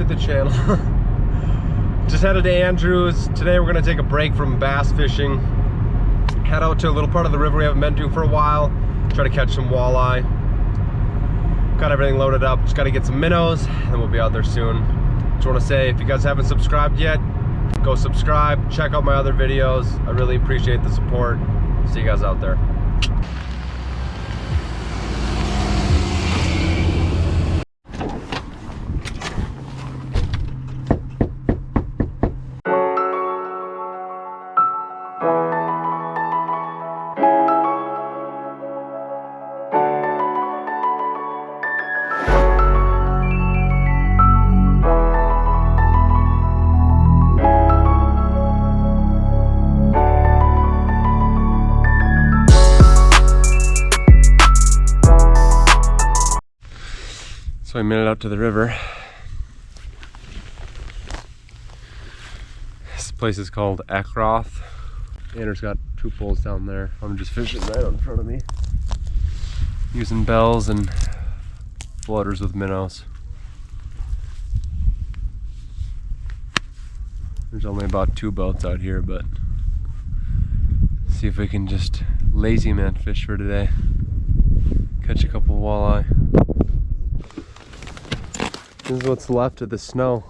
to the channel. Just headed to Andrews. Today we're gonna take a break from bass fishing. Head out to a little part of the river we haven't been to for a while. Try to catch some walleye. Got everything loaded up. Just gotta get some minnows and we'll be out there soon. Just wanna say, if you guys haven't subscribed yet, go subscribe, check out my other videos. I really appreciate the support. See you guys out there. So it out to the river. This place is called Ekroth. Andrew's got two poles down there. I'm just fishing right in front of me. Using bells and floaters with minnows. There's only about two boats out here, but see if we can just lazy man fish for today. Catch a couple walleye. This is what's left of the snow.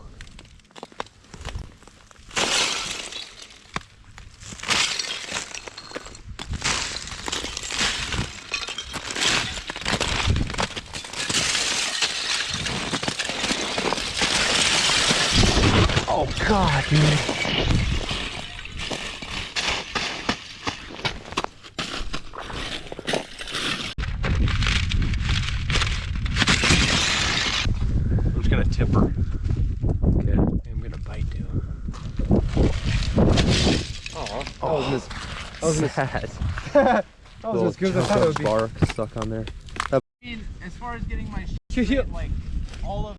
Oh god, dude. I'm just gonna tip her. Okay. I'm gonna bite too. Oh, Oh, I was I was gonna- sad. that was as good as I thought it would be. bark stuck on there. I mean, as far as getting my shit like all of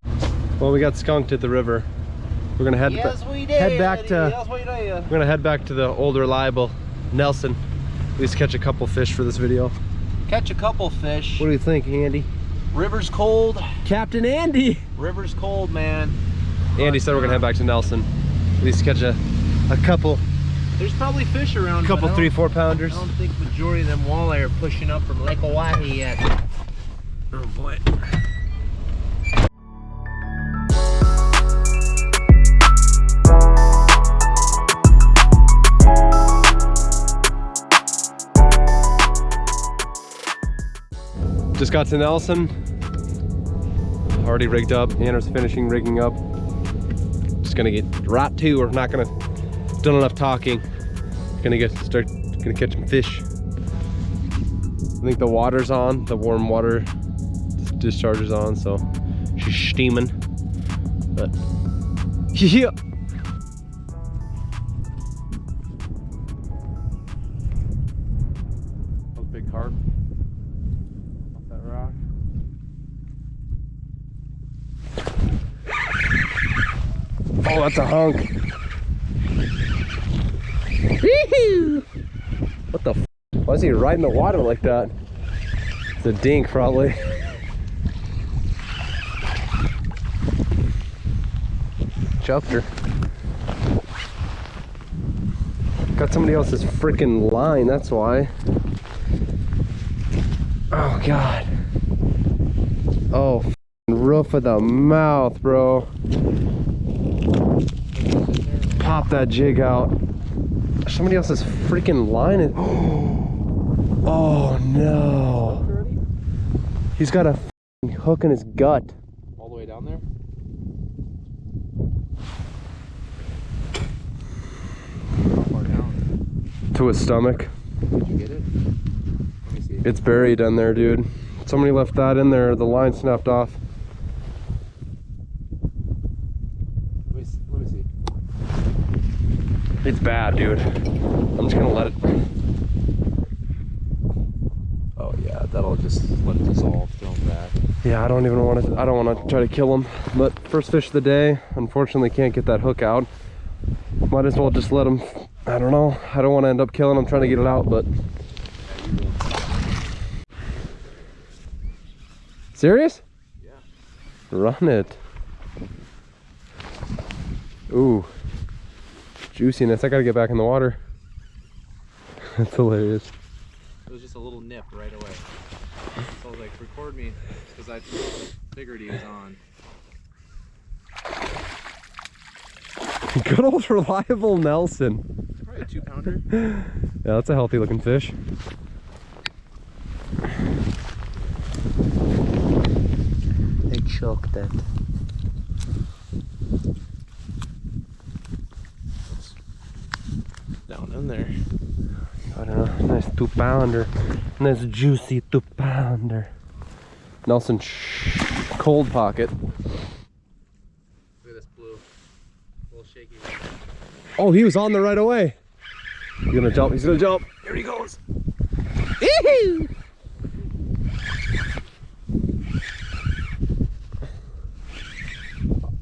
Well, we got skunked at the river. We're gonna head yes ba- we did head back to- yes we did we're gonna head back to the old reliable Nelson. At least catch a couple fish for this video. catch a couple fish What do you think, Andy? river's cold Captain Andy. river's cold man Andy said we're gonna head back to Nelson. At least catch a, a couple, there's probably fish around A couple three, four pounders. I don't think majority of them walleye are pushing up from Lake Oahe yet Oh boy. Just got to Nelson. Already rigged up. Anna's finishing rigging up. Just gonna get right to. We're not gonna done enough talking. Gonna get start. Gonna catch some fish. I think the water's on. The warm water discharge is on, so she's steaming. But yeah. That big carp off that rock. Oh, that's a hunk. What the? F Why is he riding the water like that? It's a dink, probably. Choked her. Got somebody else's freaking line, that's why. Oh, God. Oh, roof of the mouth, bro. Pop that jig out. Somebody else's freaking line is. Oh, no. He's got a hook in his gut. All the way down there? Down? To his stomach. Did you get it? Let me see. It's buried in there, dude. Somebody left that in there. The line snapped off. Let me see. Let me see. It's bad, dude. I'm just gonna let it. Oh yeah, that'll just let it dissolve, throw them back. Yeah, I don't even want to. I don't want to try to kill him. But first fish of the day. Unfortunately, can't get that hook out. Might as well just let him. I don't know. I don't want to end up killing him trying to get it out, but. Serious? Yeah. Run it. Ooh. Juiciness. I gotta get back in the water. That's hilarious. It was just a little nip right away. So I was like, record me, because I figured he was on. Good old reliable Nelson. Probably a two pounder. Yeah, that's a healthy looking fish. They choked it. Down in there. I don't know. Nice two pounder. Nice juicy two pounder. Nelson cold pocket. Look at this blue. A little shaky. Oh, he was on there right away. He's gonna jump. He's gonna jump. Here he goes.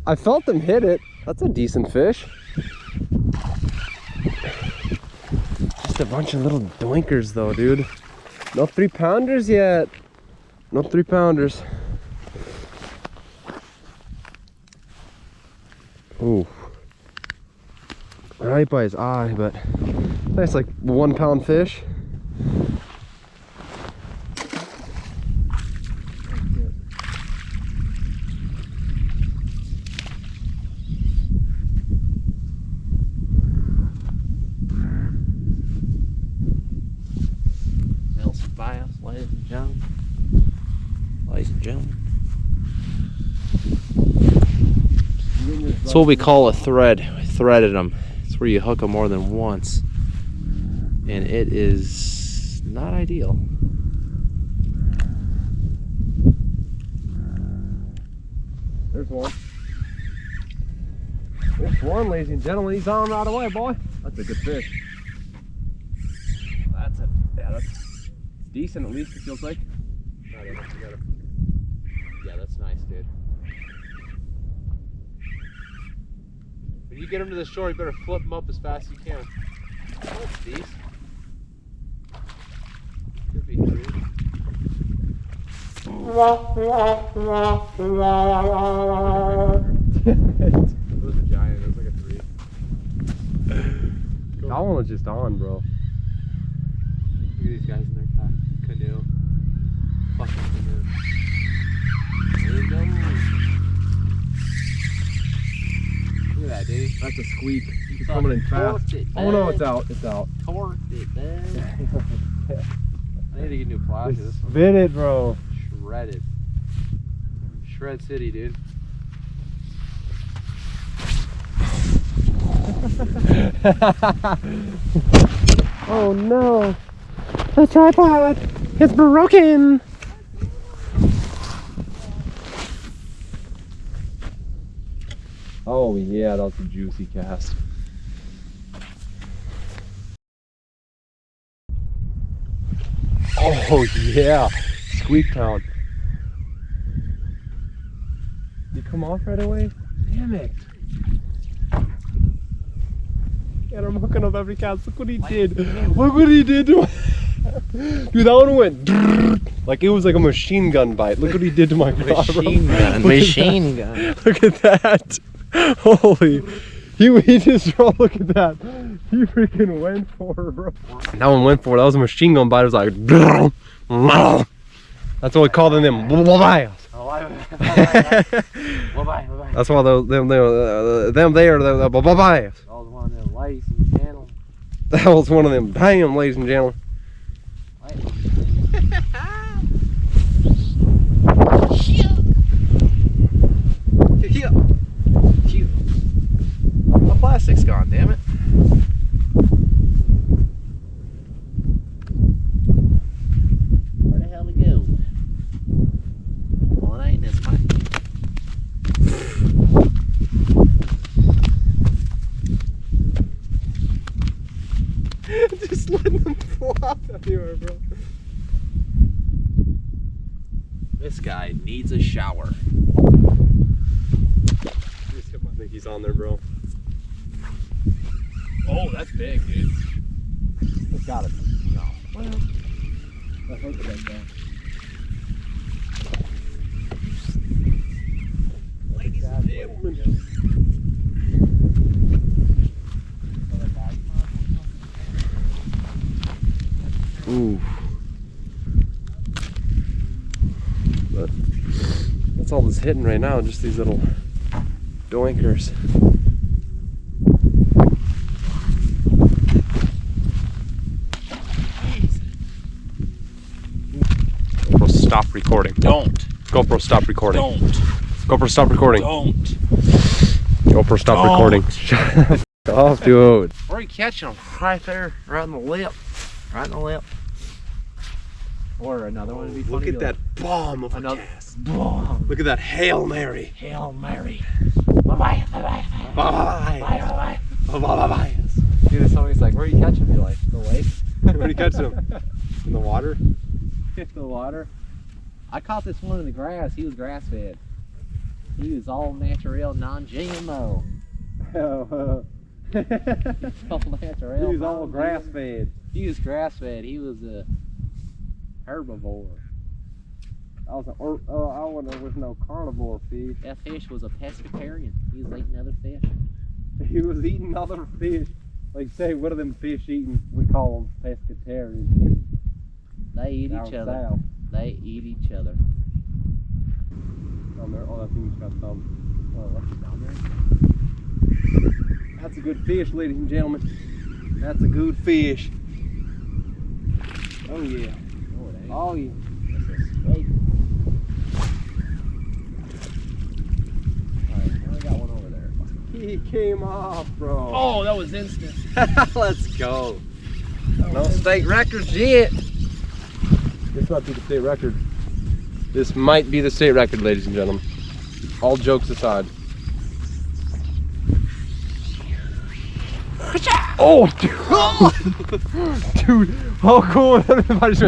I felt him hit it. That's a decent fish. Just a bunch of little doinkers though, dude. No three pounders yet. No three pounders. Ooh. Right by his eye, but nice like one pound fish. Nelson Bias, ladies and gentlemen. Ladies and gentlemen. That's what we call a thread. We threaded them. It's where you hook them more than once. And it is not ideal. There's one. There's one, ladies and gentlemen. He's on right away, boy. That's a good fish. That's a yeah, that's decent at least it feels like. Yeah, that's nice, dude. You get them to the shore, you better flip them up as fast as you can. That's decent. Could be three. Those are giant. Those like a three. That one was just on, bro. Look at these guys in their ca- canoe. Fucking canoe. There you go. That, dude. That's a squeak. He's coming in fast. it, Oh no, it's out. It's out. Torched it, bud. I need to get new. This Spin it, bro. shredded. Shred City, dude. oh no. The tripod is broken. Oh yeah, that was a juicy cast. Oh yeah, Squeak Town. You come off right away? Damn it. And I'm hooking up every cast. Look what he did. Look what he did to my... Dude, that one went like it was like a machine gun bite. Look what he did to my. Machine gun. Machine gun. Look at that. Holy. He, he just, oh, look at that. He freaking went for it, bro. That one went for it. That was a machine gun bite. It was like, that's what we call them. them. Bye bye. That's why those them them, uh, them there the, the bye bye. That was one of the license channels. That was one of them. Bam, ladies and gentlemen. Yeah. Cute. Plastic's gone, damn it. Where the hell to go? Well, it ain't this way. Just letting them flop everywhere, bro. This guy needs a shower. I think he's on there, bro. Oh, that's big, dude. It's got it. No. Well, I hope it does. Ladies and gentlemen. Ooh. But that's all that's hitting right now, just these little doinkers. Recording. Don't. GoPro, stop recording. Don't. GoPro, stop recording. Don't. GoPro, stop Don't. recording. Shut off, oh, dude. Where are you catching them? Right there, right in the lip. Right in the lip. Or another one would be funny. Look at that bomb of a Another- cast. Boom. Look at that Hail Mary. Hail Mary. Bye-bye. Bye-bye. Bye. Bye-bye. Bye. Bye. Bye. Dude, if somebody's like, where are you catching me? Like, the lake? Where do you catch them? In the water? in the water. I caught this one in the grass. He was grass fed. He was all natural, non-GMO. All natural. He was all grass fed. He was grass fed. He was a herbivore. I was like, or, oh, I wonder there was no carnivore fish. That fish was a pescatarian. He was eating other fish. He was eating other fish. Like say, what are them fish eating? We call them pescatarian They eat each other. south. They eat each other. Oh, down there, oh, that thing's got some. Oh, what's down there? That's a good fish, ladies and gentlemen. That's a good fish. Oh yeah. Oh, it ain't. Oh yeah. That's a snake. Alright, now we got one over there. He came off, bro. Oh, that was instant. Let's go. No state records yet. This might be the state record. This might be the state record, ladies and gentlemen. All jokes aside. Oh, dude. dude, how cool if everybody just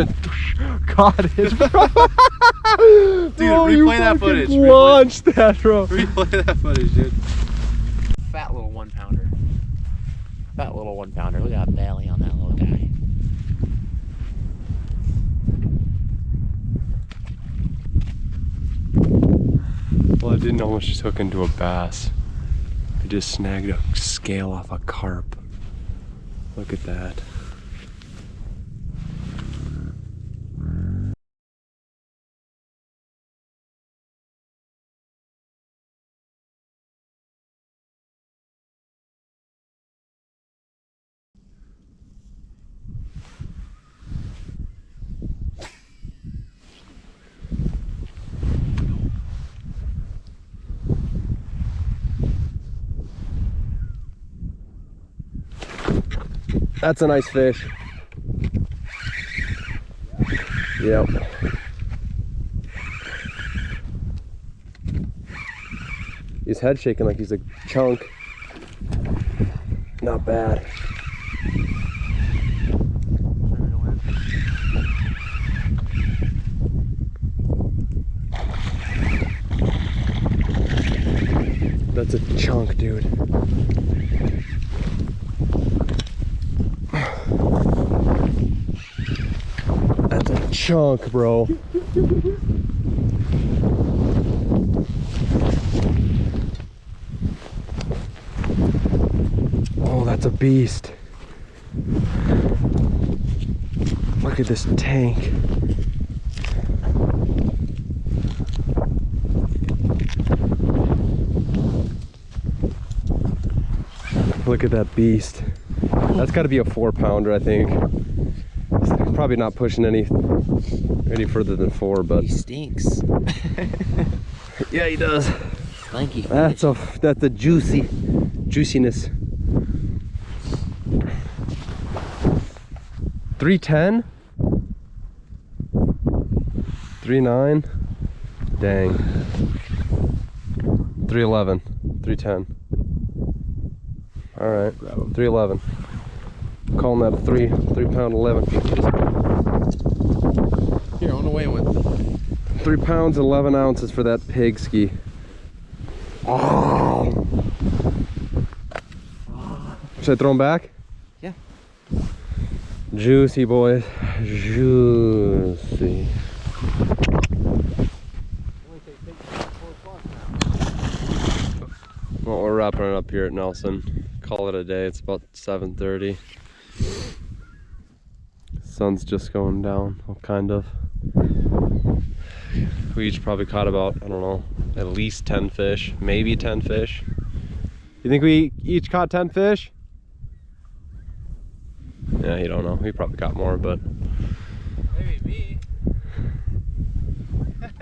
went, caught it, bro. Dude, Oh, replay that footage, replay- Launched that, bro. Replay that footage, dude. Fat little one pounder. Fat little one pounder. Look at that belly on that little guy. Well, I didn't almost just hook into a bass. I just snagged a scale off a carp. Look at that. That's a nice fish. Yep. His head shaking like he's a chunk. Not bad. That's a chunk, dude. That's a chunk, bro. Oh, that's a beast. Look at this tank. Look at that beast. That's got to be a four pounder, I think probably not pushing any any further than four, but he stinks. yeah, he does. Thank you. That's a that's a juicy juiciness. 310 39 dang 311 310 all right 311 Calling that a three, three pound 11. Here, on the way with. Three pounds, 11 ounces for that pig ski. Oh! Should I throw him back? Yeah. Juicy, boys. Juicy. Well, we're wrapping it up here at Nelson. Call it a day. It's about 7.30. Sun's just going down, well, kind of. We each probably caught about, I don't know, at least 10 fish, maybe 10 fish. You think we each caught 10 fish? Yeah, you don't know. We probably caught more, but Maybe me. but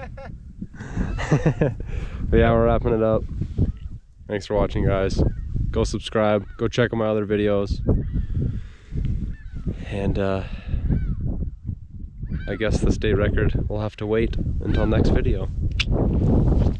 yeah, we're wrapping it up. Thanks for watching, guys. Go subscribe. Go check out my other videos. And uh, I guess the state record will have to wait until next video.